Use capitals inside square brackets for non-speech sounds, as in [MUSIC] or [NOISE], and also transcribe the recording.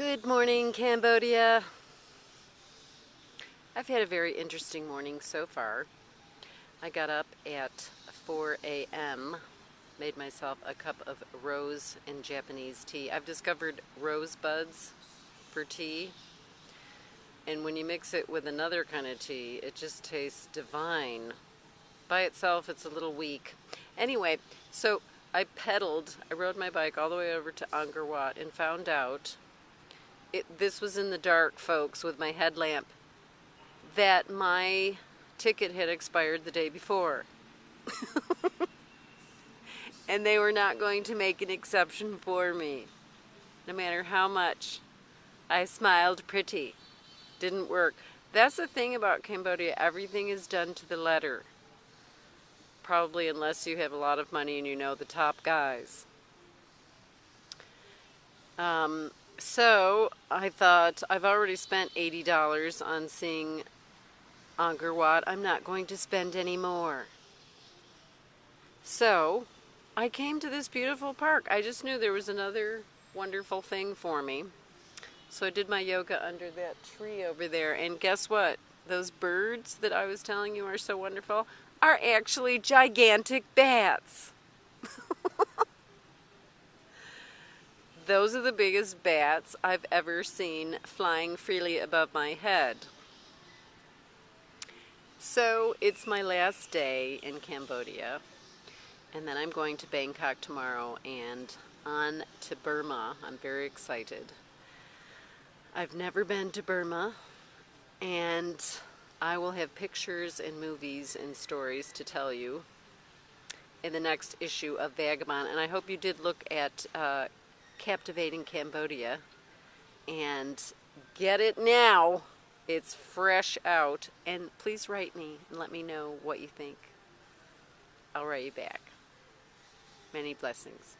Good morning, Cambodia. I've had a very interesting morning so far. I got up at 4 a.m., made myself a cup of rose and Japanese tea. I've discovered rosebuds for tea, and when you mix it with another kind of tea, it just tastes divine. By itself, it's a little weak. Anyway, so I pedaled, I rode my bike all the way over to Angkor Wat and found out it, this was in the dark, folks, with my headlamp, that my ticket had expired the day before. [LAUGHS] and they were not going to make an exception for me. No matter how much I smiled pretty. Didn't work. That's the thing about Cambodia. Everything is done to the letter. Probably unless you have a lot of money and you know the top guys. Um, so I thought I've already spent $80 on seeing Angkor Wat. I'm not going to spend any more. So I came to this beautiful park. I just knew there was another wonderful thing for me. So I did my yoga under that tree over there. And guess what? Those birds that I was telling you are so wonderful are actually gigantic bats. Those are the biggest bats I've ever seen flying freely above my head. So it's my last day in Cambodia and then I'm going to Bangkok tomorrow and on to Burma. I'm very excited. I've never been to Burma and I will have pictures and movies and stories to tell you in the next issue of Vagabond and I hope you did look at uh, Captivating Cambodia. And get it now. It's fresh out. And please write me and let me know what you think. I'll write you back. Many blessings.